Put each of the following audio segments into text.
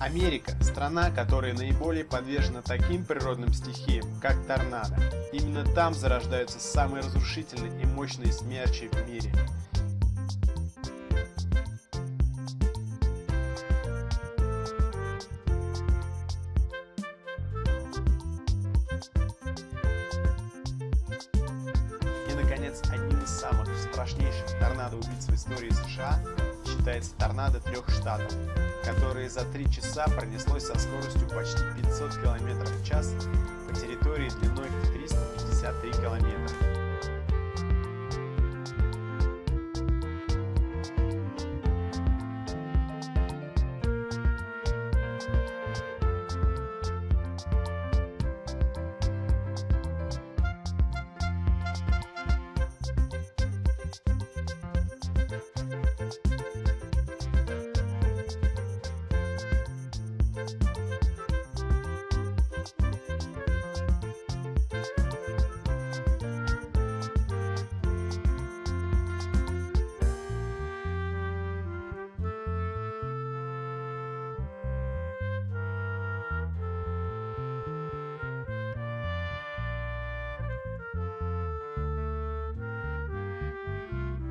Америка – страна, которая наиболее подвержена таким природным стихиям, как торнадо. Именно там зарождаются самые разрушительные и мощные смерчи в мире. И, наконец, одним из самых страшнейших торнадо-убийц в истории США считается торнадо трех штатов, которое за три часа пронеслось со скоростью почти 500 км в час по территории длиной в 353 километра.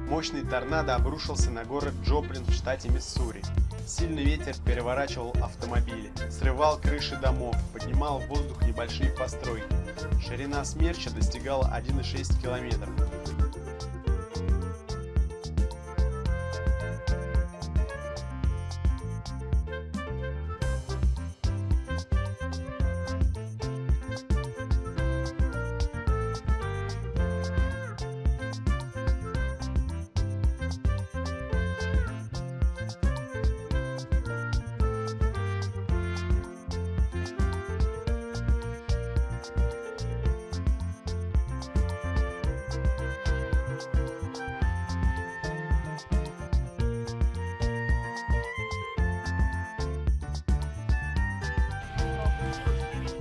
Мощный торнадо обрушился на город Джоплин в штате Миссури. Сильный ветер переворачивал автомобили, срывал крыши домов, поднимал в воздух небольшие постройки. Ширина смерча достигала 1,6 километров.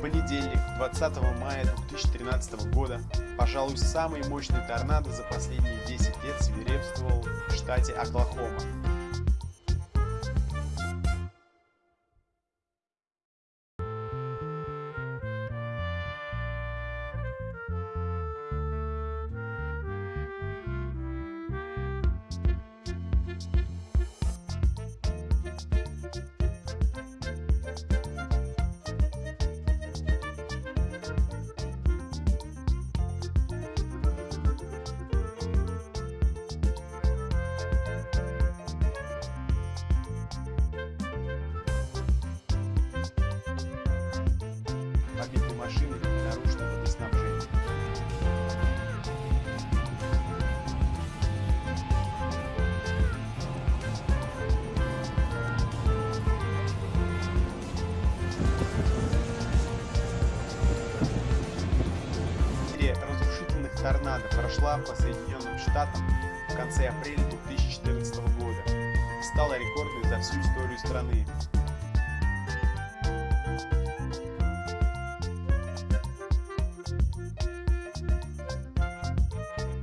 Понедельник, 20 мая 2013 года, пожалуй, самый мощный торнадо за последние 10 лет свирепствовал в штате Оклахома. Серия разрушительных торнадо прошла по Соединенным Штатам в конце апреля 2014 года и стала рекордной за всю историю страны.